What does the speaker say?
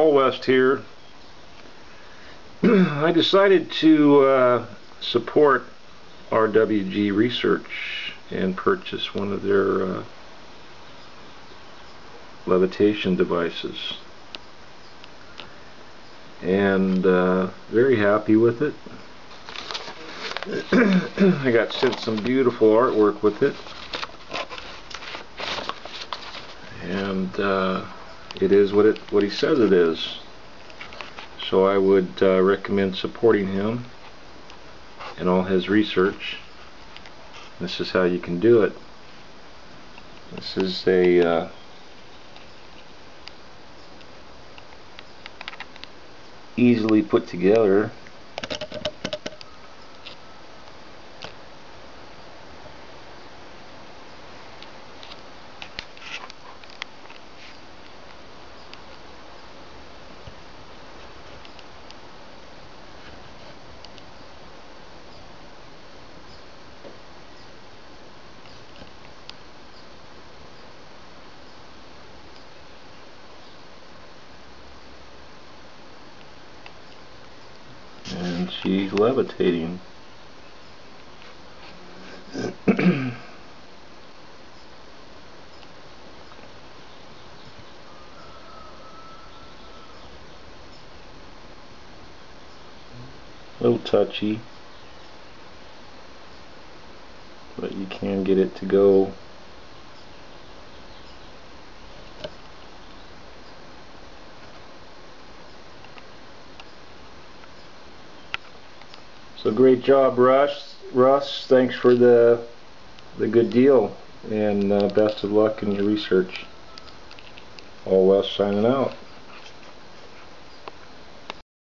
Paul West here. I decided to uh, support RWG Research and purchase one of their uh, levitation devices. And uh, very happy with it. I got sent some beautiful artwork with it. And uh, it is what it what he says it is. So I would uh, recommend supporting him and all his research. This is how you can do it. This is a uh, easily put together she's levitating. A little touchy, but you can get it to go So great job, Russ. Russ, thanks for the the good deal, and uh, best of luck in your research. Paul West signing out.